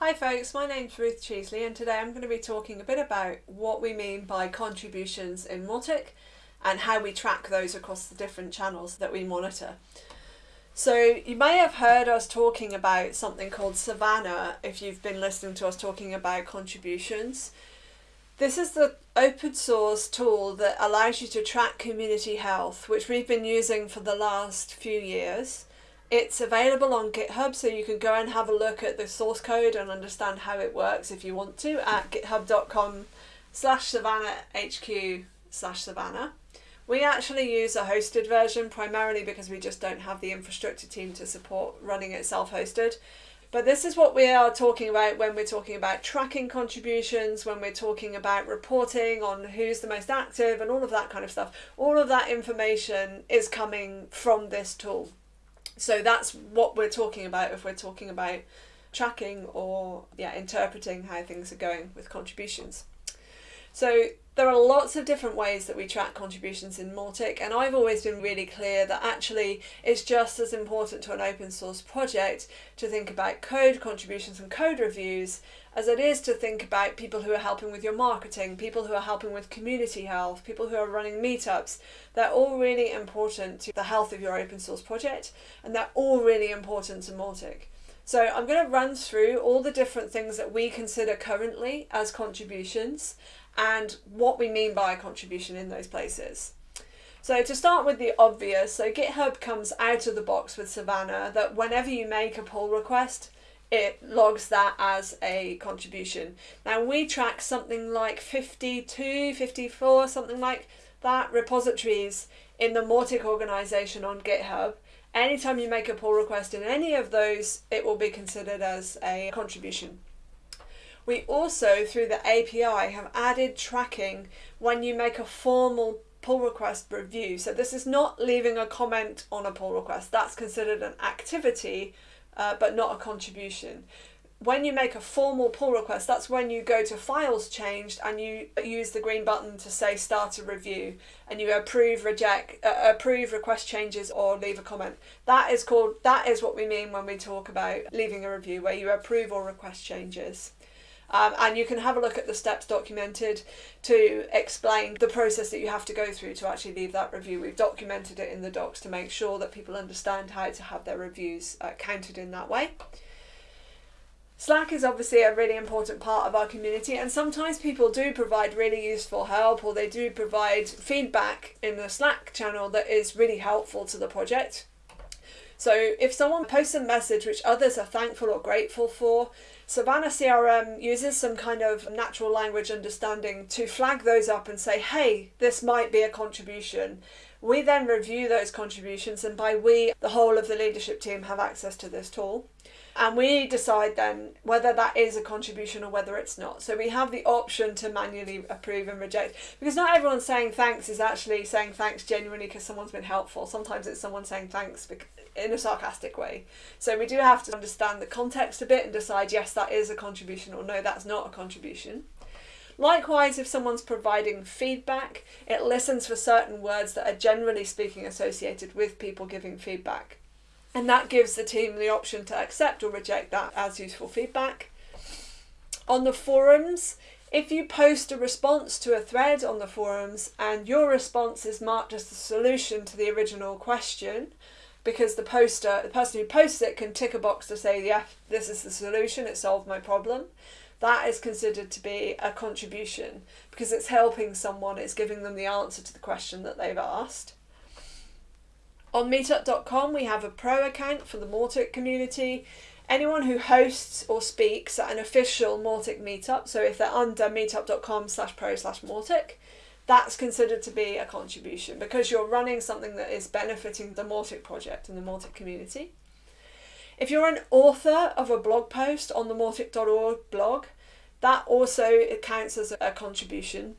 Hi folks, my name's Ruth Cheesley and today I'm going to be talking a bit about what we mean by contributions in Mautic and how we track those across the different channels that we monitor. So you may have heard us talking about something called Savannah if you've been listening to us talking about contributions. This is the open source tool that allows you to track community health, which we've been using for the last few years. It's available on GitHub, so you can go and have a look at the source code and understand how it works if you want to at github.com slash savannah hq slash savannah. We actually use a hosted version primarily because we just don't have the infrastructure team to support running it self-hosted. But this is what we are talking about when we're talking about tracking contributions, when we're talking about reporting on who's the most active and all of that kind of stuff. All of that information is coming from this tool. So that's what we're talking about if we're talking about tracking or yeah, interpreting how things are going with contributions. So there are lots of different ways that we track contributions in Mautic and I've always been really clear that actually it's just as important to an open source project to think about code contributions and code reviews as it is to think about people who are helping with your marketing, people who are helping with community health, people who are running meetups. They're all really important to the health of your open source project and they're all really important to Mautic. So I'm going to run through all the different things that we consider currently as contributions and what we mean by a contribution in those places. So to start with the obvious, so GitHub comes out of the box with Savannah that whenever you make a pull request, it logs that as a contribution. Now we track something like 52, 54, something like that repositories in the Mautic organization on GitHub. Anytime you make a pull request in any of those, it will be considered as a contribution. We also, through the API, have added tracking when you make a formal pull request review. So this is not leaving a comment on a pull request. That's considered an activity, uh, but not a contribution. When you make a formal pull request, that's when you go to files changed and you use the green button to say start a review and you approve, reject, uh, approve request changes or leave a comment. That is called, that is what we mean when we talk about leaving a review, where you approve or request changes. Um, and you can have a look at the steps documented to explain the process that you have to go through to actually leave that review. We've documented it in the docs to make sure that people understand how to have their reviews uh, counted in that way. Slack is obviously a really important part of our community and sometimes people do provide really useful help or they do provide feedback in the Slack channel that is really helpful to the project. So if someone posts a message which others are thankful or grateful for, Savannah CRM uses some kind of natural language understanding to flag those up and say, hey, this might be a contribution. We then review those contributions and by we, the whole of the leadership team have access to this tool. And we decide then whether that is a contribution or whether it's not. So we have the option to manually approve and reject because not everyone saying thanks is actually saying thanks genuinely because someone's been helpful. Sometimes it's someone saying thanks in a sarcastic way. So we do have to understand the context a bit and decide yes, that is a contribution or no, that's not a contribution. Likewise, if someone's providing feedback, it listens for certain words that are generally speaking associated with people giving feedback. And that gives the team the option to accept or reject that as useful feedback. On the forums, if you post a response to a thread on the forums and your response is marked as the solution to the original question, because the poster, the person who posts it can tick a box to say, yeah, this is the solution, it solved my problem. That is considered to be a contribution because it's helping someone, it's giving them the answer to the question that they've asked. On meetup.com we have a pro account for the Mautic community. Anyone who hosts or speaks at an official Mautic meetup, so if they're under meetup.com slash pro slash Mautic, that's considered to be a contribution because you're running something that is benefiting the Mautic project and the Mautic community. If you're an author of a blog post on the Mautic.org blog, that also counts as a contribution.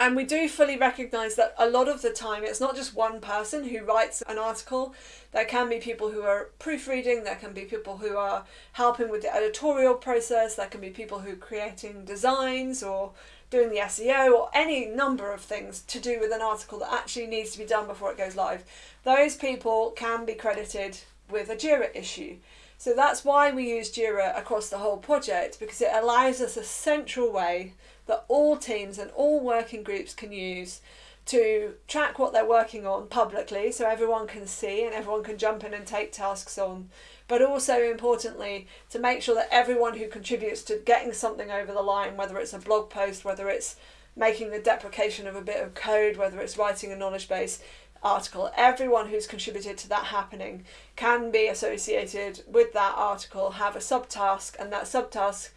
And we do fully recognise that a lot of the time it's not just one person who writes an article. There can be people who are proofreading, there can be people who are helping with the editorial process, there can be people who are creating designs or doing the SEO or any number of things to do with an article that actually needs to be done before it goes live, those people can be credited with a JIRA issue. So that's why we use Jira across the whole project because it allows us a central way that all teams and all working groups can use to track what they're working on publicly so everyone can see and everyone can jump in and take tasks on. But also importantly, to make sure that everyone who contributes to getting something over the line, whether it's a blog post, whether it's making the deprecation of a bit of code, whether it's writing a knowledge base, article, everyone who's contributed to that happening can be associated with that article, have a subtask, and that subtask,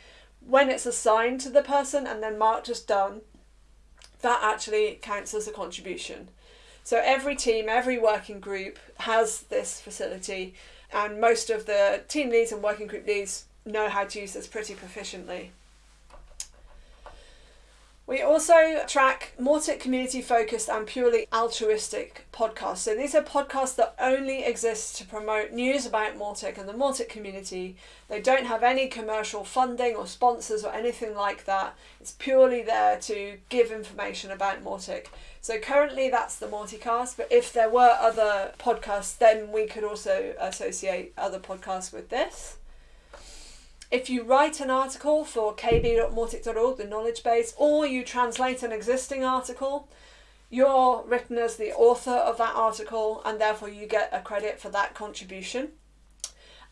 when it's assigned to the person and then marked as done, that actually counts as a contribution. So every team, every working group has this facility, and most of the team leads and working group leads know how to use this pretty proficiently. We also track Mautic community focused and purely altruistic podcasts. So these are podcasts that only exist to promote news about Mautic and the Mautic community. They don't have any commercial funding or sponsors or anything like that. It's purely there to give information about Mautic. So currently that's the Mauticast, but if there were other podcasts, then we could also associate other podcasts with this. If you write an article for kb.mautic.org, the knowledge base, or you translate an existing article, you're written as the author of that article and therefore you get a credit for that contribution.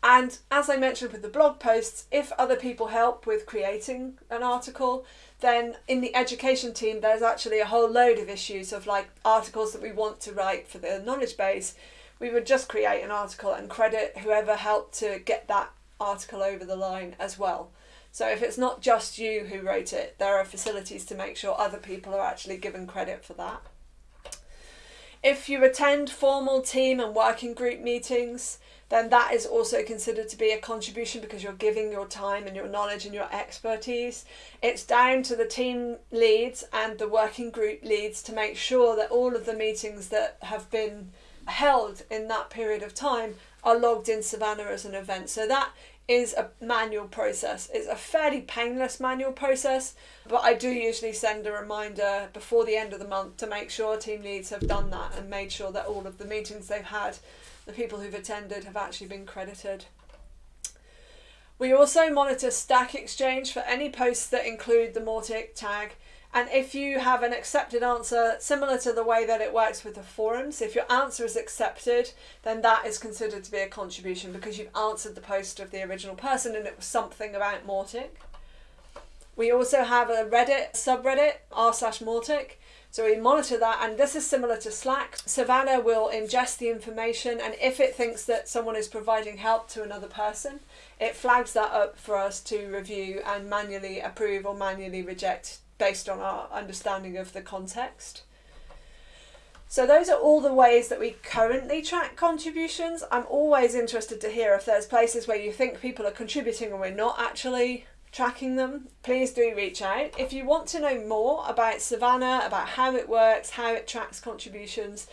And as I mentioned with the blog posts, if other people help with creating an article, then in the education team, there's actually a whole load of issues of like articles that we want to write for the knowledge base. We would just create an article and credit whoever helped to get that article over the line as well. So if it's not just you who wrote it, there are facilities to make sure other people are actually given credit for that. If you attend formal team and working group meetings, then that is also considered to be a contribution because you're giving your time and your knowledge and your expertise. It's down to the team leads and the working group leads to make sure that all of the meetings that have been held in that period of time are logged in Savannah as an event. So that is a manual process. It's a fairly painless manual process, but I do usually send a reminder before the end of the month to make sure team leads have done that and made sure that all of the meetings they've had, the people who've attended, have actually been credited. We also monitor Stack Exchange for any posts that include the Mautic tag and if you have an accepted answer, similar to the way that it works with the forums, if your answer is accepted, then that is considered to be a contribution because you've answered the post of the original person and it was something about Mautic. We also have a Reddit subreddit, r slash Mautic. So we monitor that, and this is similar to Slack. Savannah will ingest the information, and if it thinks that someone is providing help to another person, it flags that up for us to review and manually approve or manually reject based on our understanding of the context. So those are all the ways that we currently track contributions. I'm always interested to hear if there's places where you think people are contributing and we're not actually tracking them. Please do reach out. If you want to know more about Savannah, about how it works, how it tracks contributions,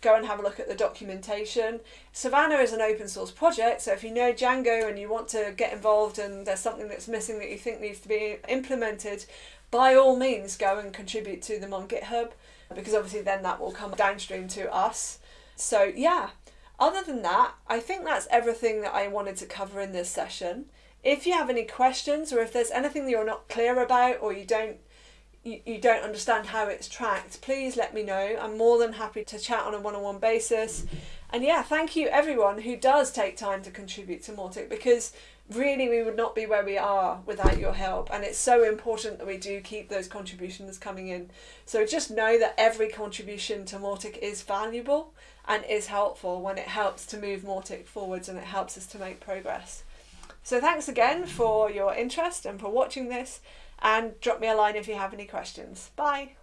go and have a look at the documentation. Savannah is an open source project, so if you know Django and you want to get involved and there's something that's missing that you think needs to be implemented, by all means go and contribute to them on GitHub because obviously then that will come downstream to us. So yeah, other than that, I think that's everything that I wanted to cover in this session. If you have any questions or if there's anything that you're not clear about or you don't you, don't understand how it's tracked, please let me know. I'm more than happy to chat on a one-on-one basis. And yeah, thank you everyone who does take time to contribute to Mautic because really we would not be where we are without your help. And it's so important that we do keep those contributions coming in. So just know that every contribution to Mautic is valuable and is helpful when it helps to move Mautic forwards and it helps us to make progress. So thanks again for your interest and for watching this. And drop me a line if you have any questions. Bye